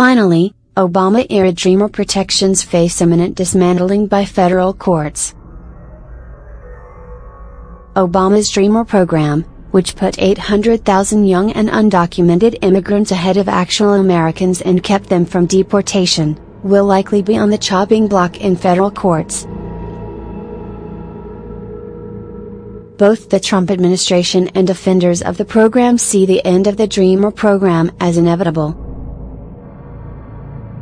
Finally, Obama era Dreamer protections face imminent dismantling by federal courts. Obama's Dreamer program, which put 800,000 young and undocumented immigrants ahead of actual Americans and kept them from deportation, will likely be on the chopping block in federal courts. Both the Trump administration and defenders of the program see the end of the Dreamer program as inevitable.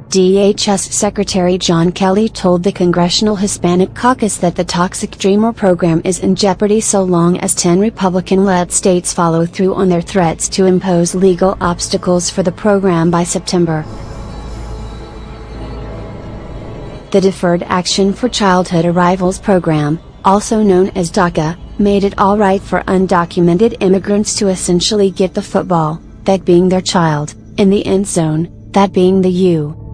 DHS Secretary John Kelly told the Congressional Hispanic Caucus that the toxic Dreamer program is in jeopardy so long as 10 Republican led states follow through on their threats to impose legal obstacles for the program by September. The Deferred Action for Childhood Arrivals program, also known as DACA, made it alright for undocumented immigrants to essentially get the football, that being their child, in the end zone, that being the U.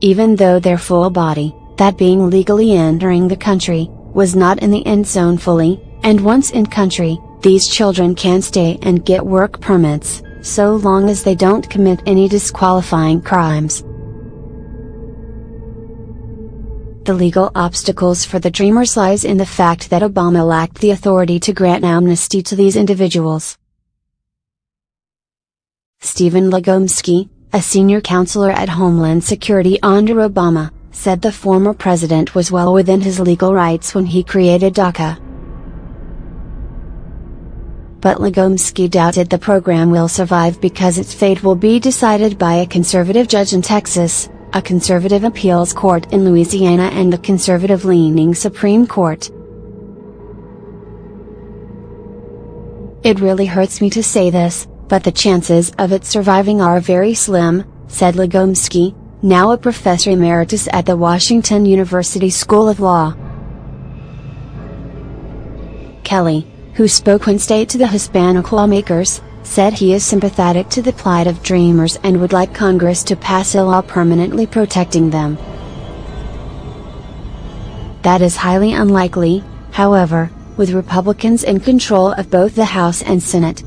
even though their full body, that being legally entering the country, was not in the end zone fully, and once in country, these children can stay and get work permits, so long as they don't commit any disqualifying crimes. The legal obstacles for the Dreamers lies in the fact that Obama lacked the authority to grant amnesty to these individuals. Stephen Legomsky, a senior counselor at Homeland Security under Obama, said the former president was well within his legal rights when he created DACA. But Legomsky doubted the program will survive because its fate will be decided by a conservative judge in Texas, a conservative appeals court in Louisiana and the conservative-leaning Supreme Court. It really hurts me to say this, but the chances of it surviving are very slim, said Legomsky, now a professor emeritus at the Washington University School of Law. Kelly, who spoke Wednesday to the Hispanic lawmakers, said he is sympathetic to the plight of Dreamers and would like Congress to pass a law permanently protecting them. That is highly unlikely, however, with Republicans in control of both the House and Senate,